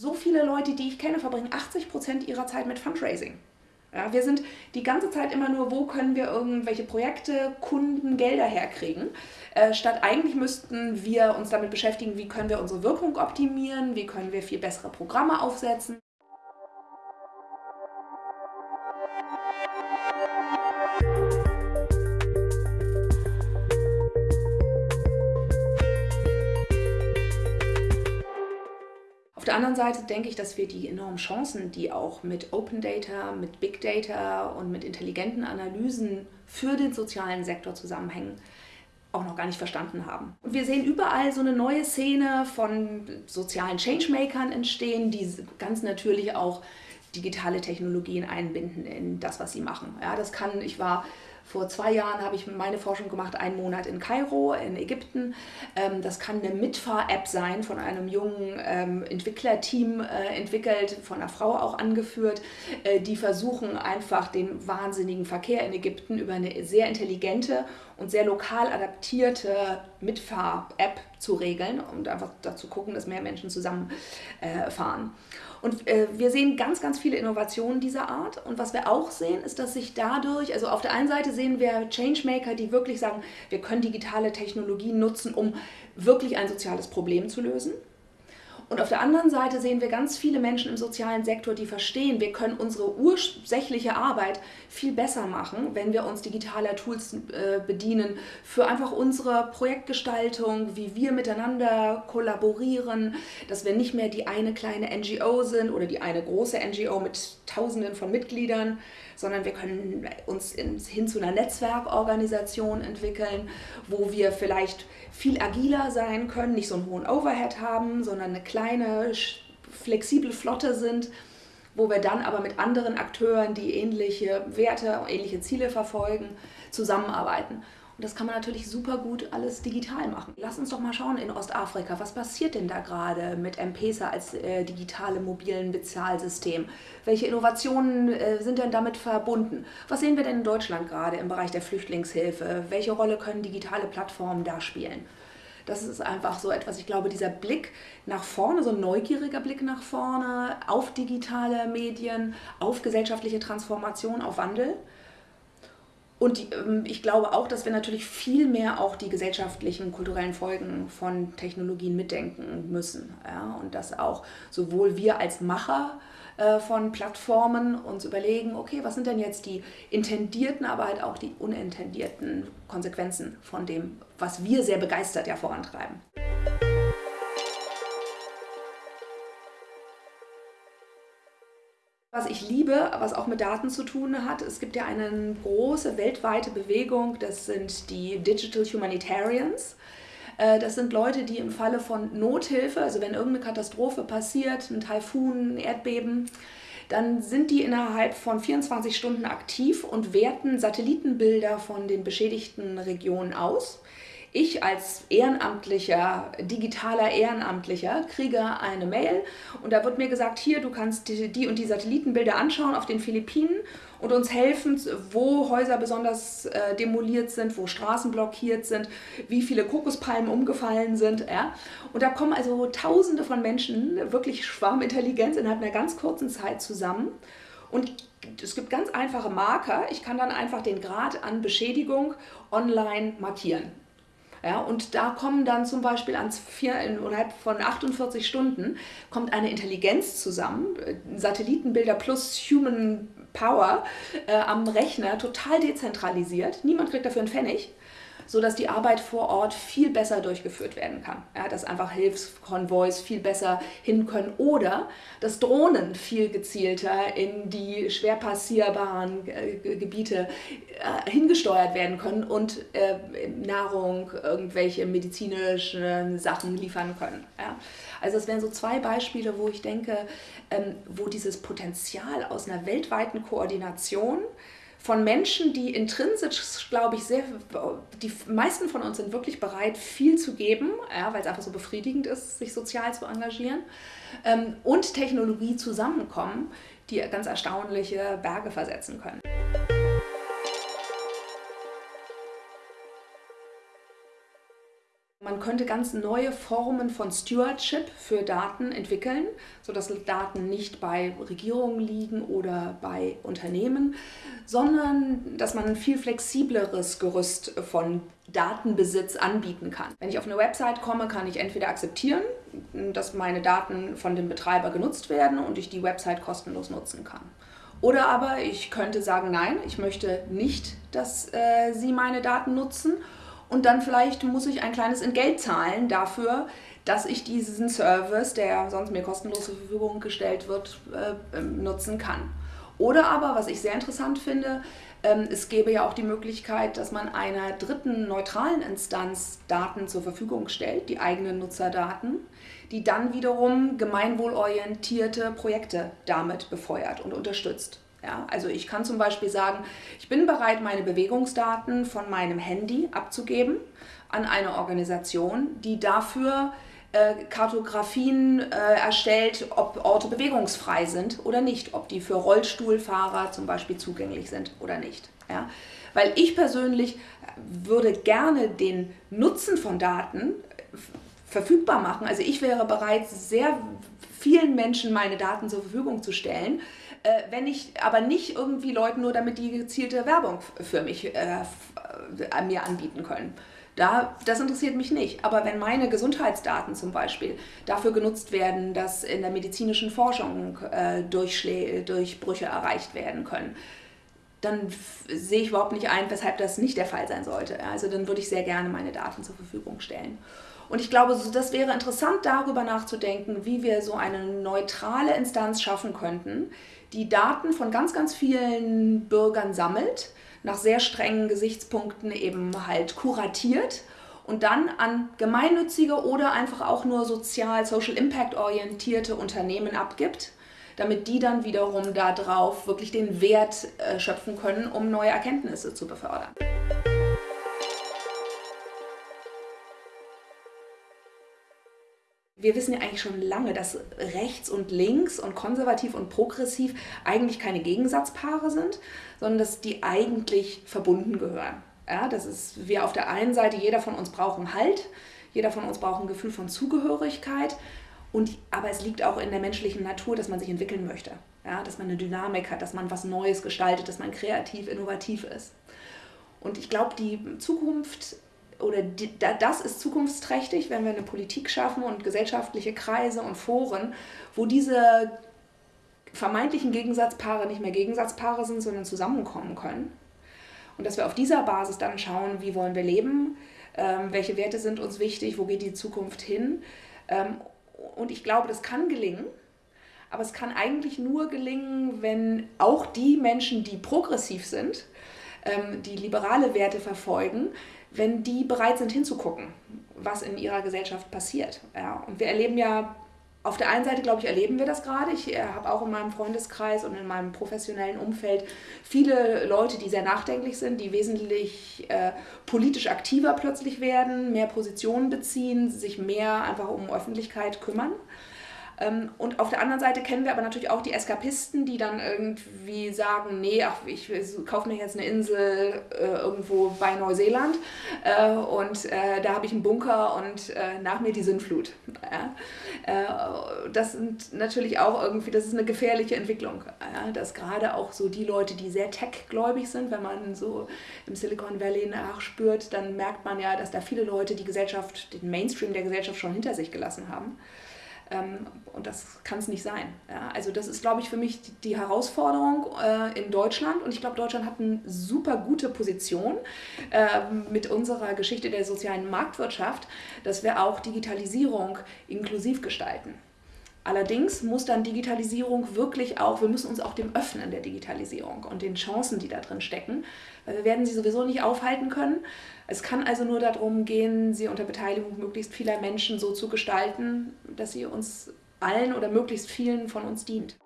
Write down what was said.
So viele Leute, die ich kenne, verbringen 80 Prozent ihrer Zeit mit Fundraising. Ja, wir sind die ganze Zeit immer nur, wo können wir irgendwelche Projekte, Kunden, Gelder herkriegen. Äh, statt eigentlich müssten wir uns damit beschäftigen, wie können wir unsere Wirkung optimieren, wie können wir viel bessere Programme aufsetzen. Der anderen Seite denke ich, dass wir die enormen Chancen, die auch mit Open Data, mit Big Data und mit intelligenten Analysen für den sozialen Sektor zusammenhängen, auch noch gar nicht verstanden haben. Und wir sehen überall so eine neue Szene von sozialen Changemakern entstehen, die ganz natürlich auch digitale Technologien einbinden in das, was sie machen. Ja, das kann, ich war vor zwei Jahren habe ich meine Forschung gemacht, einen Monat in Kairo, in Ägypten. Ähm, das kann eine Mitfahr-App sein, von einem jungen ähm, Entwicklerteam äh, entwickelt, von einer Frau auch angeführt. Äh, die versuchen einfach den wahnsinnigen Verkehr in Ägypten über eine sehr intelligente und sehr lokal adaptierte Mitfahr-App zu regeln und einfach dazu gucken, dass mehr Menschen zusammen äh. Und äh, wir sehen ganz, ganz viele Innovationen dieser Art. Und was wir auch sehen, ist, dass sich dadurch, also auf der einen Seite sehen wir Changemaker, die wirklich sagen, wir können digitale Technologien nutzen, um wirklich ein soziales Problem zu lösen. Und auf der anderen Seite sehen wir ganz viele Menschen im sozialen Sektor, die verstehen, wir können unsere ursächliche Arbeit viel besser machen, wenn wir uns digitaler Tools äh, bedienen für einfach unsere Projektgestaltung, wie wir miteinander kollaborieren, dass wir nicht mehr die eine kleine NGO sind oder die eine große NGO mit Tausenden von Mitgliedern, sondern wir können uns hin zu einer Netzwerkorganisation entwickeln, wo wir vielleicht viel agiler sein können, nicht so einen hohen Overhead haben, sondern eine kleine, flexible Flotte sind, wo wir dann aber mit anderen Akteuren, die ähnliche Werte, ähnliche Ziele verfolgen, zusammenarbeiten. Und das kann man natürlich super gut alles digital machen. Lass uns doch mal schauen in Ostafrika, was passiert denn da gerade mit M-Pesa als äh, digitale mobilen Bezahlsystem? Welche Innovationen äh, sind denn damit verbunden? Was sehen wir denn in Deutschland gerade im Bereich der Flüchtlingshilfe? Welche Rolle können digitale Plattformen da spielen? Das ist einfach so etwas, ich glaube, dieser Blick nach vorne, so ein neugieriger Blick nach vorne auf digitale Medien, auf gesellschaftliche Transformation, auf Wandel und ähm, ich glaube auch, dass wir natürlich viel mehr auch die gesellschaftlichen, kulturellen Folgen von Technologien mitdenken müssen. Ja? Und dass auch sowohl wir als Macher äh, von Plattformen uns überlegen, okay, was sind denn jetzt die intendierten, aber halt auch die unintendierten Konsequenzen von dem, was wir sehr begeistert ja vorantreiben. Ich liebe, was auch mit Daten zu tun hat, es gibt ja eine große weltweite Bewegung, das sind die Digital Humanitarians. Äh, das sind Leute, die im Falle von Nothilfe, also wenn irgendeine Katastrophe passiert, ein Taifun, ein Erdbeben, dann sind die innerhalb von 24 Stunden aktiv und werten Satellitenbilder von den beschädigten Regionen aus. Ich als ehrenamtlicher, digitaler Ehrenamtlicher kriege eine Mail und da wird mir gesagt, hier, du kannst die, die und die Satellitenbilder anschauen auf den Philippinen und uns helfen, wo Häuser besonders äh, demoliert sind, wo Straßen blockiert sind, wie viele Kokospalmen umgefallen sind. Ja? Und da kommen also tausende von Menschen, wirklich Schwarmintelligenz innerhalb einer ganz kurzen Zeit zusammen. Und es gibt ganz einfache Marker. Ich kann dann einfach den Grad an Beschädigung online markieren. Ja, und da kommen dann zum Beispiel ans vier, innerhalb von 48 Stunden kommt eine Intelligenz zusammen, Satellitenbilder plus Human Power äh, am Rechner, total dezentralisiert. Niemand kriegt dafür einen Pfennig sodass die Arbeit vor Ort viel besser durchgeführt werden kann. Ja, dass einfach Hilfskonvois viel besser hin können oder dass Drohnen viel gezielter in die schwer passierbaren äh, Gebiete äh, hingesteuert werden können und äh, Nahrung, irgendwelche medizinischen Sachen liefern können. Ja. Also es wären so zwei Beispiele, wo ich denke, ähm, wo dieses Potenzial aus einer weltweiten Koordination von Menschen, die intrinsisch, glaube ich, sehr, die meisten von uns sind wirklich bereit, viel zu geben, ja, weil es einfach so befriedigend ist, sich sozial zu engagieren, ähm, und Technologie zusammenkommen, die ganz erstaunliche Berge versetzen können. Man könnte ganz neue Formen von Stewardship für Daten entwickeln, sodass Daten nicht bei Regierungen liegen oder bei Unternehmen, sondern dass man ein viel flexibleres Gerüst von Datenbesitz anbieten kann. Wenn ich auf eine Website komme, kann ich entweder akzeptieren, dass meine Daten von dem Betreiber genutzt werden und ich die Website kostenlos nutzen kann. Oder aber ich könnte sagen, nein, ich möchte nicht, dass äh, Sie meine Daten nutzen und dann vielleicht muss ich ein kleines Entgelt zahlen dafür, dass ich diesen Service, der sonst mir kostenlos zur Verfügung gestellt wird, äh, ähm, nutzen kann. Oder aber, was ich sehr interessant finde, ähm, es gäbe ja auch die Möglichkeit, dass man einer dritten neutralen Instanz Daten zur Verfügung stellt, die eigenen Nutzerdaten, die dann wiederum gemeinwohlorientierte Projekte damit befeuert und unterstützt. Ja, also ich kann zum Beispiel sagen, ich bin bereit, meine Bewegungsdaten von meinem Handy abzugeben an eine Organisation, die dafür äh, Kartografien äh, erstellt, ob Orte bewegungsfrei sind oder nicht, ob die für Rollstuhlfahrer zum Beispiel zugänglich sind oder nicht. Ja? Weil ich persönlich würde gerne den Nutzen von Daten verfügbar machen. Also ich wäre bereit, sehr vielen Menschen meine Daten zur Verfügung zu stellen, äh, wenn ich aber nicht irgendwie Leuten nur damit die gezielte Werbung für mich äh, äh, mir anbieten können. Da, das interessiert mich nicht. Aber wenn meine Gesundheitsdaten zum Beispiel dafür genutzt werden, dass in der medizinischen Forschung äh, Durchbrüche erreicht werden können, dann sehe ich überhaupt nicht ein, weshalb das nicht der Fall sein sollte. Also dann würde ich sehr gerne meine Daten zur Verfügung stellen. Und ich glaube, das wäre interessant, darüber nachzudenken, wie wir so eine neutrale Instanz schaffen könnten, die Daten von ganz, ganz vielen Bürgern sammelt, nach sehr strengen Gesichtspunkten eben halt kuratiert und dann an gemeinnützige oder einfach auch nur sozial, Social Impact orientierte Unternehmen abgibt, damit die dann wiederum darauf wirklich den Wert äh, schöpfen können, um neue Erkenntnisse zu befördern. Wir wissen ja eigentlich schon lange, dass rechts und links und konservativ und progressiv eigentlich keine Gegensatzpaare sind, sondern dass die eigentlich verbunden gehören. Ja, das ist, wir auf der einen Seite, jeder von uns braucht einen Halt, jeder von uns braucht ein Gefühl von Zugehörigkeit, und, aber es liegt auch in der menschlichen Natur, dass man sich entwickeln möchte, ja, dass man eine Dynamik hat, dass man was Neues gestaltet, dass man kreativ, innovativ ist. Und ich glaube, die Zukunft oder die, das ist zukunftsträchtig, wenn wir eine Politik schaffen und gesellschaftliche Kreise und Foren, wo diese vermeintlichen Gegensatzpaare nicht mehr Gegensatzpaare sind, sondern zusammenkommen können. Und dass wir auf dieser Basis dann schauen, wie wollen wir leben, ähm, welche Werte sind uns wichtig, wo geht die Zukunft hin. Ähm, und ich glaube, das kann gelingen. Aber es kann eigentlich nur gelingen, wenn auch die Menschen, die progressiv sind, ähm, die liberale Werte verfolgen, wenn die bereit sind hinzugucken, was in ihrer Gesellschaft passiert. Ja, und wir erleben ja, auf der einen Seite, glaube ich, erleben wir das gerade. Ich äh, habe auch in meinem Freundeskreis und in meinem professionellen Umfeld viele Leute, die sehr nachdenklich sind, die wesentlich äh, politisch aktiver plötzlich werden, mehr Positionen beziehen, sich mehr einfach um Öffentlichkeit kümmern. Ähm, und auf der anderen Seite kennen wir aber natürlich auch die Eskapisten, die dann irgendwie sagen, nee, ach, ich kaufe mir jetzt eine Insel äh, irgendwo bei Neuseeland äh, und äh, da habe ich einen Bunker und äh, nach mir die Sintflut. Ja? Äh, das sind natürlich auch irgendwie, das ist eine gefährliche Entwicklung, ja? dass gerade auch so die Leute, die sehr tech-gläubig sind, wenn man so im Silicon Valley nachspürt, dann merkt man ja, dass da viele Leute die Gesellschaft, den Mainstream der Gesellschaft schon hinter sich gelassen haben. Ähm, und das kann es nicht sein. Ja, also das ist, glaube ich, für mich die, Herausforderung äh, in Deutschland. Und ich glaube, Deutschland hat eine super gute Position äh, mit unserer Geschichte der sozialen Marktwirtschaft, dass wir auch Digitalisierung inklusiv gestalten. Allerdings muss dann Digitalisierung wirklich auch, wir müssen uns auch dem öffnen der Digitalisierung und den Chancen, die da drin stecken, weil wir werden sie sowieso nicht aufhalten können. Es kann also nur darum gehen, sie unter Beteiligung möglichst vieler Menschen so zu gestalten, dass sie uns allen oder möglichst vielen von uns dient.